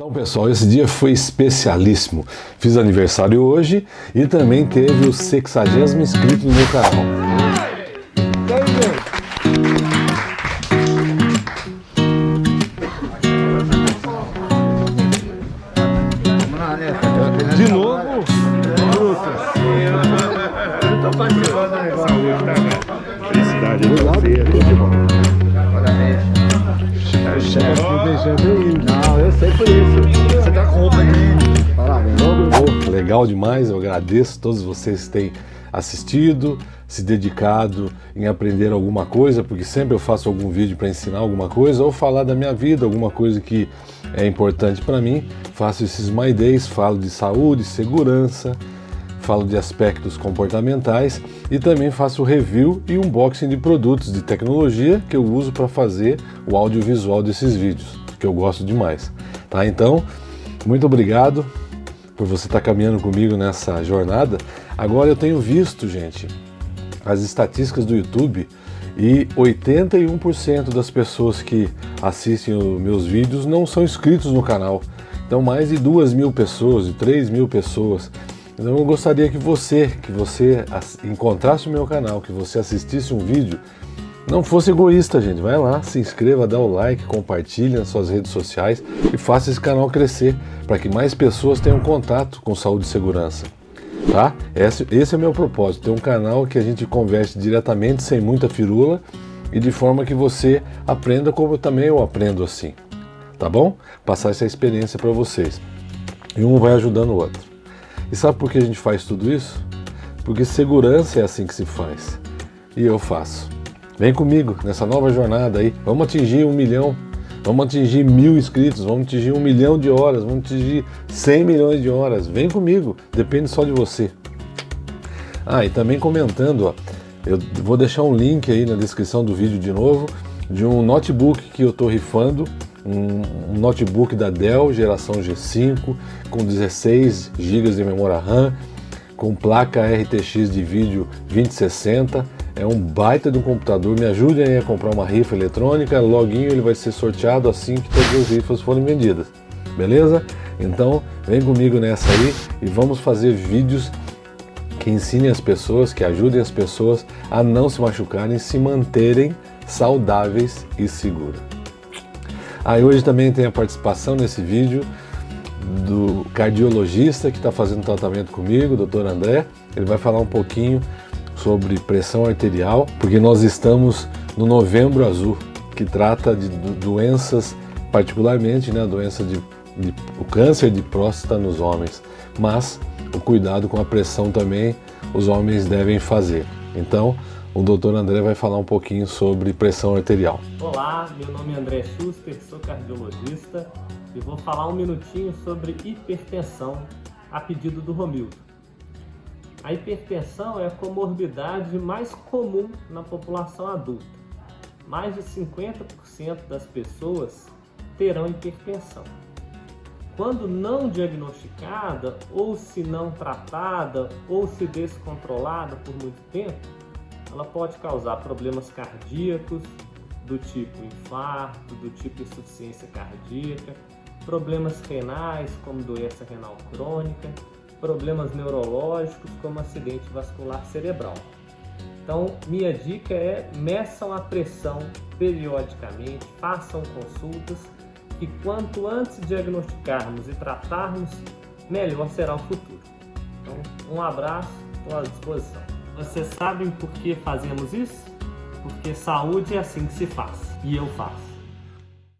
Então pessoal, esse dia foi especialíssimo. Fiz aniversário hoje e também teve o 60 inscrito no meu canal. De novo? Legal demais, eu agradeço todos vocês que têm assistido, se dedicado em aprender alguma coisa, porque sempre eu faço algum vídeo para ensinar alguma coisa ou falar da minha vida, alguma coisa que é importante para mim. Faço esses My Days, falo de saúde, segurança, falo de aspectos comportamentais e também faço review e unboxing de produtos de tecnologia que eu uso para fazer o audiovisual desses vídeos, que eu gosto demais. Tá? Então, muito obrigado por você estar caminhando comigo nessa jornada. Agora eu tenho visto, gente, as estatísticas do YouTube e 81% das pessoas que assistem os meus vídeos não são inscritos no canal. Então mais de duas mil pessoas, de 3 mil pessoas então eu gostaria que você, que você encontrasse o meu canal, que você assistisse um vídeo, não fosse egoísta, gente. Vai lá, se inscreva, dá o like, compartilhe nas suas redes sociais e faça esse canal crescer para que mais pessoas tenham contato com saúde e segurança. Tá? Esse, esse é o meu propósito, ter um canal que a gente converse diretamente, sem muita firula e de forma que você aprenda como também eu aprendo assim. Tá bom? Passar essa experiência para vocês. E um vai ajudando o outro. E sabe por que a gente faz tudo isso? Porque segurança é assim que se faz. E eu faço. Vem comigo nessa nova jornada aí. Vamos atingir um milhão, vamos atingir mil inscritos, vamos atingir um milhão de horas, vamos atingir 100 milhões de horas. Vem comigo, depende só de você. Ah, e também comentando, ó, eu vou deixar um link aí na descrição do vídeo de novo, de um notebook que eu estou rifando um, notebook da Dell geração G5 com 16 GB de memória RAM, com placa RTX de vídeo 2060. É um baita de um computador, me ajudem a comprar uma rifa eletrônica, loguinho ele vai ser sorteado assim que todas as rifas forem vendidas, beleza? Então vem comigo nessa aí e vamos fazer vídeos que ensinem as pessoas, que ajudem as pessoas a não se machucarem, se manterem saudáveis e seguras. Aí hoje também tem a participação nesse vídeo do cardiologista que está fazendo tratamento comigo, o Dr. André. Ele vai falar um pouquinho sobre pressão arterial, porque nós estamos no Novembro Azul, que trata de doenças, particularmente né, a doença de, de o câncer de próstata nos homens, mas o cuidado com a pressão também os homens devem fazer. Então, o doutor André vai falar um pouquinho sobre pressão arterial. Olá, meu nome é André Schuster, sou cardiologista e vou falar um minutinho sobre hipertensão a pedido do Romildo. A hipertensão é a comorbidade mais comum na população adulta. Mais de 50% das pessoas terão hipertensão. Quando não diagnosticada, ou se não tratada, ou se descontrolada por muito tempo, ela pode causar problemas cardíacos do tipo infarto, do tipo insuficiência cardíaca, problemas renais como doença renal crônica, problemas neurológicos como acidente vascular cerebral. Então, minha dica é meçam a pressão periodicamente, façam consultas e quanto antes diagnosticarmos e tratarmos, melhor será o futuro. Então, um abraço, estou à disposição. Vocês sabem por que fazemos isso? Porque saúde é assim que se faz. E eu faço.